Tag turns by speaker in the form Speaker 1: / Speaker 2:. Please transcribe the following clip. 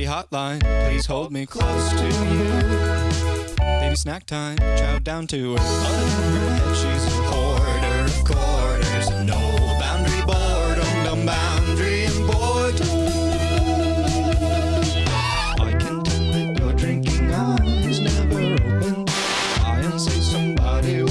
Speaker 1: baby hotline. Please hold me close to you. Baby snack time, chow down to her. Under her head, she's a hoarder of quarters. No boundary boredom, dumb boundary and boredom. I can tell that your drinking eyes never open. I'll say somebody